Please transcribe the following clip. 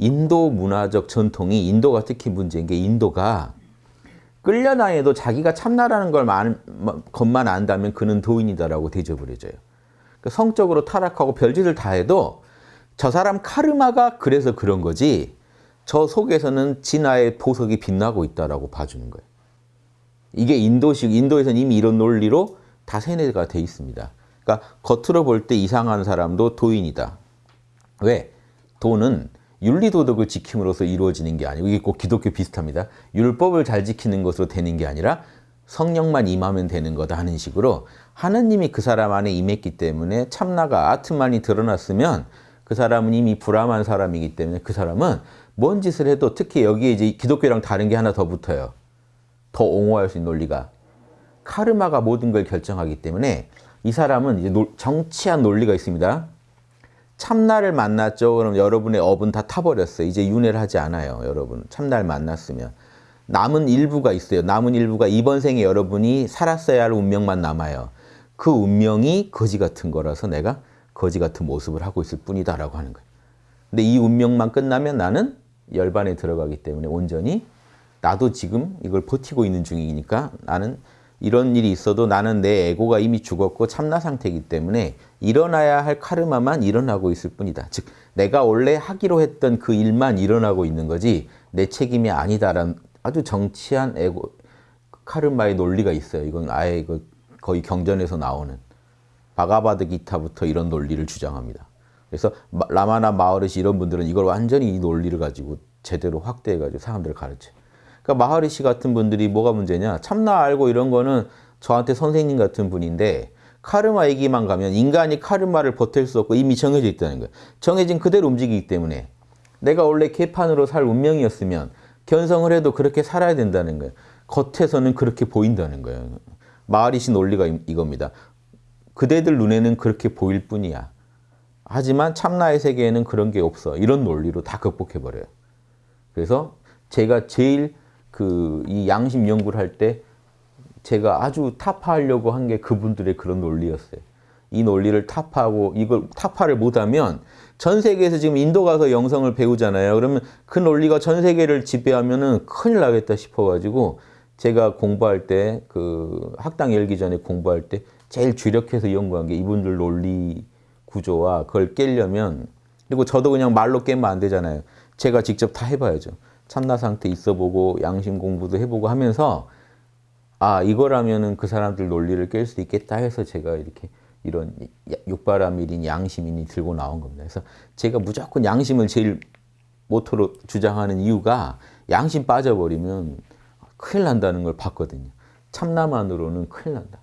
인도 문화적 전통이 인도가 특히 문제인 게 인도가 끌려다녀도 자기가 참나라는 걸 만, 것만 안다면 그는 도인이다라고 대접을 해줘요. 그러니까 성적으로 타락하고 별짓을 다 해도 저 사람 카르마가 그래서 그런 거지 저 속에서는 진화의 보석이 빛나고 있다라고 봐주는 거예요. 이게 인도식, 인도에서는 이미 이런 논리로 다 세뇌가 돼 있습니다. 그러니까 겉으로 볼 때 이상한 사람도 도인이다. 왜? 도는 윤리도덕을 지킴으로써 이루어지는 게 아니고 이게 꼭 기독교 비슷합니다. 율법을 잘 지키는 것으로 되는 게 아니라 성령만 임하면 되는 거다 하는 식으로 하느님이 그 사람 안에 임했기 때문에 참나가 아트만이 드러났으면 그 사람은 이미 불암한 사람이기 때문에 그 사람은 뭔 짓을 해도 특히 여기에 이제 기독교랑 다른 게 하나 더 붙어요. 더 옹호할 수 있는 논리가. 카르마가 모든 걸 결정하기 때문에 이 사람은 이제 정치한 논리가 있습니다. 참나를 만났죠. 그럼 여러분의 업은 다 타버렸어요. 이제 윤회를 하지 않아요. 여러분. 참나를 만났으면. 남은 일부가 있어요. 남은 일부가 이번 생에 여러분이 살았어야 할 운명만 남아요. 그 운명이 거지 같은 거라서 내가 거지 같은 모습을 하고 있을 뿐이다 라고 하는 거예요. 근데 이 운명만 끝나면 나는 열반에 들어가기 때문에 온전히 나도 지금 이걸 버티고 있는 중이니까 나는 이런 일이 있어도 나는 내 에고가 이미 죽었고 참나 상태이기 때문에 일어나야 할 카르마만 일어나고 있을 뿐이다. 즉 내가 원래 하기로 했던 그 일만 일어나고 있는 거지 내 책임이 아니다라는 아주 정치한 에고 카르마의 논리가 있어요. 이건 아예 이거 거의 경전에서 나오는 바가바드 기타부터 이런 논리를 주장합니다. 그래서 라마나 마하르시 이런 분들은 이걸 완전히 이 논리를 가지고 제대로 확대해가지고 사람들을 가르쳐요. 그러니까 마하리시 같은 분들이 뭐가 문제냐 참나 알고 이런 거는 저한테 선생님 같은 분인데 카르마 얘기만 가면 인간이 카르마를 버틸 수 없고 이미 정해져 있다는 거예요. 정해진 그대로 움직이기 때문에 내가 원래 개판으로 살 운명이었으면 견성을 해도 그렇게 살아야 된다는 거예요. 겉에서는 그렇게 보인다는 거예요. 마하리시 논리가 이겁니다. 그대들 눈에는 그렇게 보일 뿐이야. 하지만 참나의 세계에는 그런 게 없어. 이런 논리로 다 극복해버려요. 그래서 제가 제일 그 이 양심 연구를 할 때 제가 아주 타파하려고 한 게 그분들의 그런 논리였어요. 이 논리를 타파하고 이걸 타파를 못하면 전 세계에서 지금 인도 가서 영성을 배우잖아요. 그러면 그 논리가 전 세계를 지배하면 은 큰일 나겠다 싶어가지고 제가 공부할 때 그 학당 열기 전에 공부할 때 제일 주력해서 연구한 게 이분들 논리 구조와 그걸 깨려면 그리고 저도 그냥 말로 깨면 안 되잖아요. 제가 직접 다 해봐야죠. 참나 상태 있어보고 양심 공부도 해보고 하면서 아 이거라면은 그 사람들 논리를 깰 수 있겠다 해서 제가 이렇게 이런 육바라밀인 양심인이 들고 나온 겁니다. 그래서 제가 무조건 양심을 제일 모토로 주장하는 이유가 양심 빠져버리면 큰일 난다는 걸 봤거든요. 참나만으로는 큰일 난다.